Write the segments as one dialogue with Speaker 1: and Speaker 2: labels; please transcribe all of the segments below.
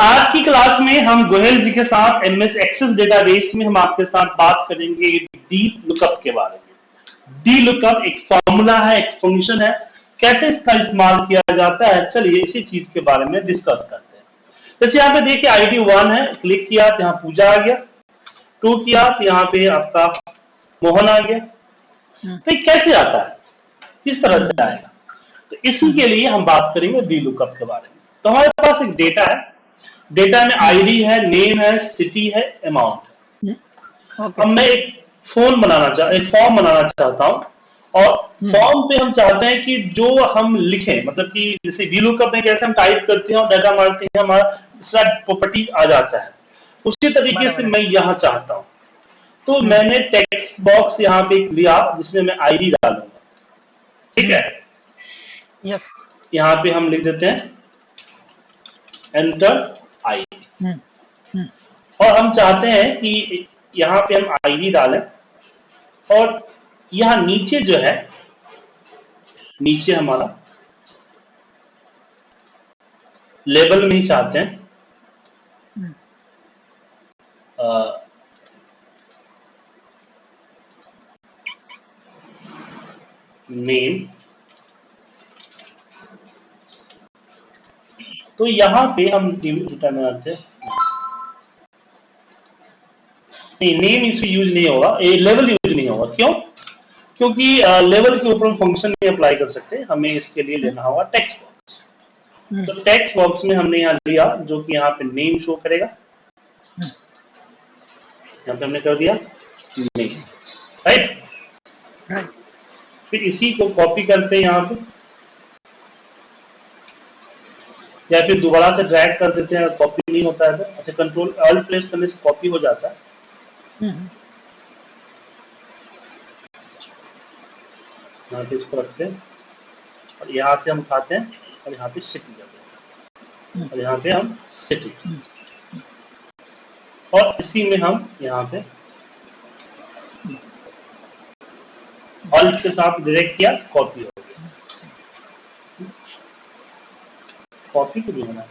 Speaker 1: आज की क्लास में हम गोहेल जी के साथ एमएस एक्सेस डेटाबेस में हम आपके साथ बात करेंगे डी लुकअप के बारे में। डी लुकअप एक फॉर्मूला है एक फ़ंक्शन है। कैसे इसका इस्तेमाल किया जाता है? चलिए इसी चीज़ के बारे में डिस्कस करते हैं। जैसे यहाँ पे देखिए आईडी वन है क्लिक किया तो यहाँ पूजा आ गया। टू किया तो यहाँ पे आपका मोहन आ गया। तो कैसे आता है? किस तरह से आएगा? तो इसी के लिए हम बात करेंगे डी लुकअप के बारे में। तो हमारे पास एक डेटा है डेटा में आईडी है नेम है सिटी है अमाउंट है।
Speaker 2: ओके
Speaker 1: अब मैं एक फ़ोन बनाना चाह एक फॉर्म बनाना चाहता हूँ और फॉर्म पे हम चाहते हैं कि जो हम लिखें मतलब कि जैसे वी लुकअप में कैसे हम टाइप करते हैं और डाटा मारते हैं हमारा प्रॉपर्टी आ जाता है। उसी तरीके से मैं यहाँ चाहता हूँ। तो मैंने टेक्स्ट बॉक्स यहाँ पे लिया जिसमें मैं आईडी डालूँगा। ठीक है?
Speaker 2: यस
Speaker 1: यहाँ पे हम लिख देते हैं। Enter ID
Speaker 2: hmm hmm.
Speaker 1: और हम चाहते हैं कि यहाँ पे हम आई आईडी डालें। और यहाँ नीचे जो है नीचे हमारा लेबल में ही चाहते हैं।
Speaker 2: हम्म।
Speaker 1: नेम। तो यहाँ पे हम रिटर्न आते हैं। नहीं नेम इसमें यूज़ नहीं होगा। ये लेवल यूज़ नहीं होगा। क्यों? क्योंकि लेवल के ऊपर हम फ़ंक्शन नहीं अप्लाई कर सकते। हमें इसके लिए लेना होगा टेक्स्ट बॉक्स
Speaker 2: हम्म।
Speaker 1: तो टेक्स्ट बॉक्स में हमने यहाँ लिया जो कि यहाँ पे नेम शो करेगा। यहाँ पे हमने कर दिया नेम राइट
Speaker 2: राइट
Speaker 1: फिर इसी को कॉपी करते हैं यहाँ पे। या फिर दोबारा से ड्रैग कर देते हैं कॉपी नहीं होता है तो अच्छा कंट्रोल ऑल्ट प्लेस करने से कॉपी हो जाता है।
Speaker 2: हम्म।
Speaker 1: यहाँ पे इसको रखते हैं और यहाँ से हम उठाते हैं और यहाँ पे सिटी कर देते हैं। और यहाँ पे हम सिटी और इसी में हम यहाँ पे ऑल्ट के साथ डायरेक्ट किया कॉपी हो कॉपी क्यों नहीं होना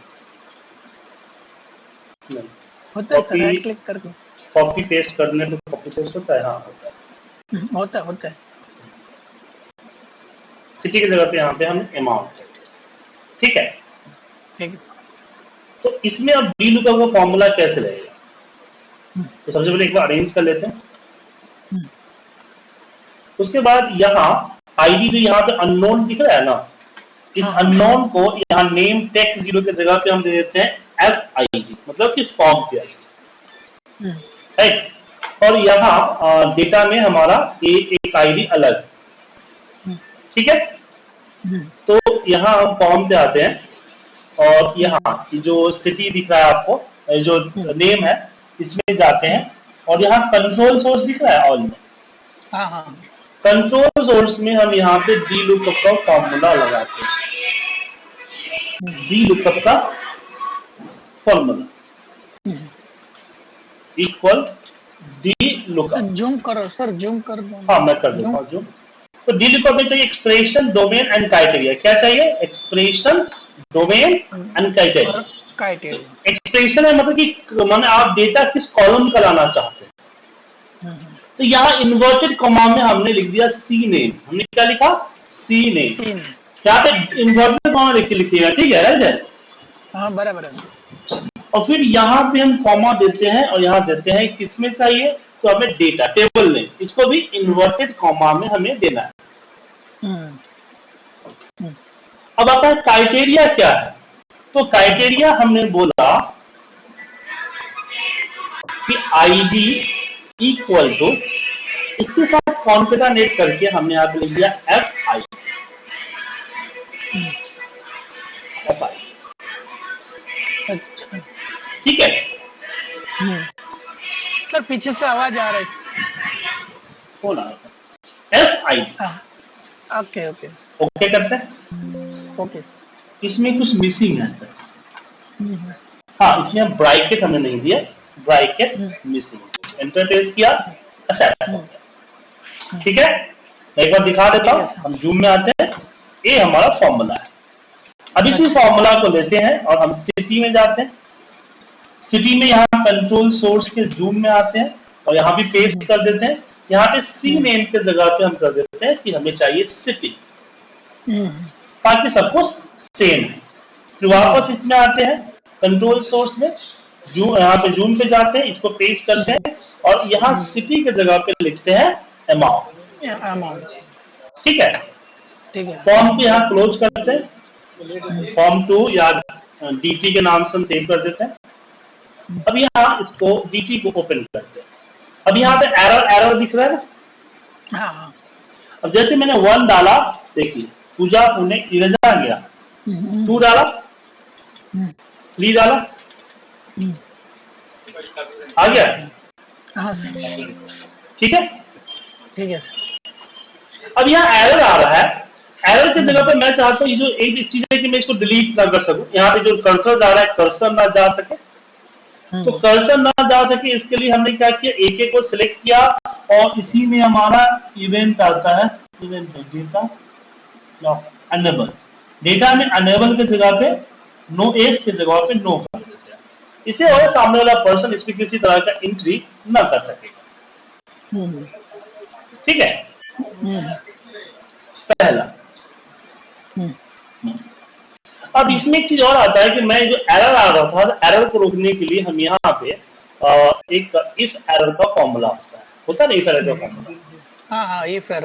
Speaker 1: नहीं
Speaker 2: होता है सर राइट क्लिक करके।
Speaker 1: कॉपी पेस्ट करने पे कॉपी पेस्ट होता है हाँ होता है।
Speaker 2: हम्म, होता है होता है।
Speaker 1: सिटी की जगह पे यहाँ पे हमने अमाउंट ठीक है?
Speaker 2: ठीक है।
Speaker 1: तो इसमें अब डी लुकअप का फॉर्मूला कैसे लगेगा
Speaker 2: हम्म,
Speaker 1: तो सबसे पहले एक बार अरेंज कर लेते हैं।
Speaker 2: हम्म,
Speaker 1: उसके बाद यहाँ आईडी जो यहाँ पे अननोन दिख रहा है ना? इस
Speaker 2: हाँ।
Speaker 1: अननोन को यहाँ नेम टेक्स्ट ज़ीरो की जगह पे हम दे देते हैं एफ़ आई डी मतलब कि फॉर्म की आई
Speaker 2: हम्म,
Speaker 1: राइट और यहाँ डेटा में हमारा एक एक आईडी अलग।
Speaker 2: हम्म,
Speaker 1: ठीक है?
Speaker 2: हम्म,
Speaker 1: तो यहाँ हम फॉर्म पे आते हैं और यहाँ जो सिटी दिख रहा है आपको जो नेम है इसमें जाते हैं और यहाँ कंट्रोल सोर्स दिख रहा है ऑल में।
Speaker 2: हाँ हाँ।
Speaker 1: कंट्रोल सोर्स में हम यहाँ पे डी लुकअप का फॉर्मूला लगाते हैं। डी लुकअप का formula. Equal D lookup
Speaker 2: zoom करो सर जूम कर दो।
Speaker 1: हाँ मैं कर देता हूँ जो तो डी लुकअप में चाहिए एक्सप्रेशन डोमेन एंड क्राइटेरिया क्या चाहिए? Expression domain and criteria expression है मतलब कि माने आप डेटा किस कॉलम का लाना चाहते हैं।
Speaker 2: हम्म,
Speaker 1: तो यहाँ इन्वर्टेड कॉमा में हमने लिख दिया सी नेम हमने क्या लिखा? सी नेम यहाँ पे इन्वर्टेड कॉमा लिख लिखिएगा ठीक है राइट है?
Speaker 2: हाँ बराबर है।
Speaker 1: और फिर यहाँ पे हम कॉमा देते हैं और यहाँ देते हैं किसमें चाहिए? तो हमें डेटा टेबल में। इसको भी इन्वर्टेड कॉमा में हमें देना है।
Speaker 2: हम्म, हम्म,
Speaker 1: अब आता है क्राइटेरिया क्या है? तो क्राइटेरिया हमने बोला कि आईडी इक्वल टू इसके साथ कॉन्केटानेट करके हमने यहाँ पे लिख दिया एफ़ आई
Speaker 2: अच्छा
Speaker 1: ठीक है।
Speaker 2: हम्म। सर पीछे से आवाज़ आ रहा है।
Speaker 1: कौन आ एफ़ आई
Speaker 2: हाँ। Okay okay.
Speaker 1: ओके करते हैं।
Speaker 2: Okay sir.
Speaker 1: इसमें कुछ मिसिंग है सर।
Speaker 2: हम्म,
Speaker 1: हाँ इसमें ब्राइकेट हमने नहीं दिया। ब्राइकेट। मिसिंग एंटर प्रेस किया एक्सेप्ट ठीक है? मैं एक बार दिखा देता हूँ। हम जूम में आते हैं। ये हमारा फॉर्मूला है। अब इसी फॉर्मूला को लेते हैं और हम सिटी में जाते हैं। सिटी में यहाँ कंट्रोल सोर्स के जूम में आते हैं और यहाँ भी पेस्ट कर देते हैं। यहाँ पे सी नेम के जगह पे हम कर देते हैं कि हमें चाहिए सिटी
Speaker 2: हम्म,
Speaker 1: ताकि सब कुछ सेम है। फिर वापस इसमें आते हैं कंट्रोल सोर्स में। जूम यहाँ पे जूम पे जाते हैं इसको पेस्ट करते हैं और यहाँ सिटी के जगह पे लिखते हैं अमाउंट ठीक है?
Speaker 2: ठीक है।
Speaker 1: फॉर्म को यहाँ क्लोज करते हैं। फॉर्म टू या डीटी के नाम से हम सेव कर देते हैं। अब यहाँ इसको डीटी को ओपन करते हैं। अब यहाँ पे एरर एरर दिख रहा है ना?
Speaker 2: हाँ हाँ।
Speaker 1: अब जैसे मैंने वन डाला देखिए पूजा उन्हें इरेजा गया।
Speaker 2: हम्म,
Speaker 1: टू डाला?
Speaker 2: हम्म,
Speaker 1: थ्री डाला?
Speaker 2: हम्म,
Speaker 1: आ गया?
Speaker 2: हाँ सर।
Speaker 1: ठीक है?
Speaker 2: ठीक है सर।
Speaker 1: अब यहाँ एरर आ रहा है। एरर की जगह पे मैं चाहता हूँ ये जो एक चीज़ है कि मैं इसको डिलीट ना कर सकूँ। यहाँ पे जो कर्सर जा रहा है कर्सर ना जा सके। तो
Speaker 2: हम्म,
Speaker 1: कर्सर ना जा सके इसके लिए हमने क्या किया? एक एक को सिलेक्ट किया और इसी में हमारा इवेंट आता है। इवेंट डेटा अनेबल डेटा में अनेबल के जगह पे नो एस के जगह पे नो कर देते हैं। इसे और सामने वाला पर्सन इसमें किसी तरह का एंट्री ना कर सकेगा।
Speaker 2: हम्म,
Speaker 1: ठीक है?
Speaker 2: हम्म,
Speaker 1: पहला। अब इसमें एक चीज़ और आता है कि मैं जो एरर आ रहा था एरर को रोकने के लिए हम यहाँ पे एक इफ़ एरर का फॉर्मूला होता है। होता ना इफ़ एरर का फॉर्मूला
Speaker 2: हाँ हाँ ये फिर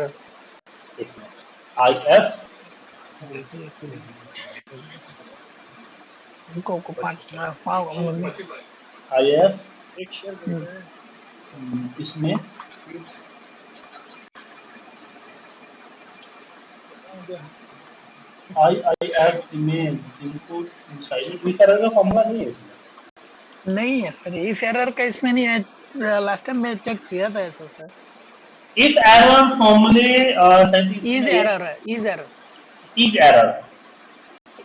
Speaker 1: आई एफ़
Speaker 2: उनको को
Speaker 1: आई एफ़
Speaker 2: हम्म,
Speaker 1: इसमें। I I image input inside if error का फॉर्मूला नहीं है इसमें।
Speaker 2: नहीं है सर ये एरर का इसमें नहीं है। लास्ट टाइम मैं चेक किया था ऐसा सर।
Speaker 1: इफ़ एरर फॉर्मूले
Speaker 2: is error is error
Speaker 1: is error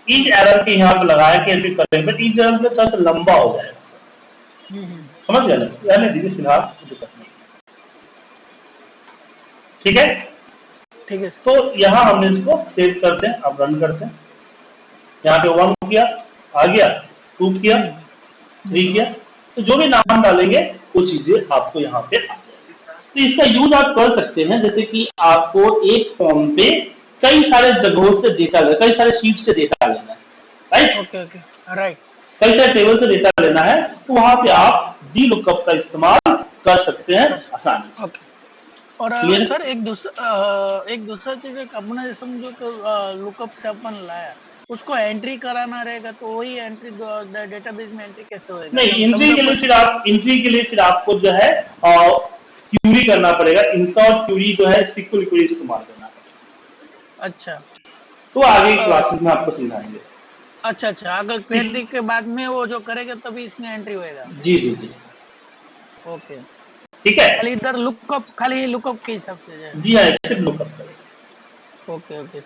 Speaker 1: is error के यहाँ पे लगाया कि ऐसे करें बट इज़ एरर में थोड़ा सा लंबा हो जाएगा सर। समझ गए ना? रहने दीजिए फ़िलहाल दिक्कत नहीं। ठीक है?
Speaker 2: ठीक है
Speaker 1: तो यहाँ हमने इसको सेव करते हैं अब रन करते हैं। यहाँ पे वन किया आ गया टू किया थ्री किया। तो जो भी नाम डालेंगे वो चीज़ें आपको यहाँ पे आ जाएगी। तो इसका यूज़ आप कर सकते हैं जैसे कि आपको एक फॉर्म पे कई सारे जगहों से डेटा लेना कई सारे शीट से डेटा लेना है राइट
Speaker 2: ओके ओके राइट
Speaker 1: कई सारे टेबल से डेटा लेना है तो वहाँ पे आप डी लुकअप का इस्तेमाल कर सकते हैं आसानी से।
Speaker 2: ओके और
Speaker 1: Clear?
Speaker 2: सर एक दूसरा एक दूसरा चीज़ एक अपने समझो तो लुकअप से अपन लाया। उसको एंट्री कराना रहेगा तो वही एंट्री डेटाबेस में एंट्री कैसे होएगा?
Speaker 1: नहीं एंट्री के लिए फिर आप एंट्री के लिए फिर आपको जो है क्यूरी करना पड़ेगा। इंसर्ट क्यूरी जो है सिक्वल क्यूरी इस्तेमाल करना पड़ेगा।
Speaker 2: अच्छा।
Speaker 1: तो आगे क्लासेस में आपको समझाएँगे।
Speaker 2: अच्छा अच्छा अगर क्वेरी के बाद में वो जो करेगा तभी इसमें एंट्री होएगा।
Speaker 1: जी जी जी।
Speaker 2: ओके।
Speaker 1: ठीक है?
Speaker 2: खाली इधर लुकअप खाली लुकअप के हिसाब से
Speaker 1: जी हाँ सिर्फ़ लुकअप
Speaker 2: ओके ओके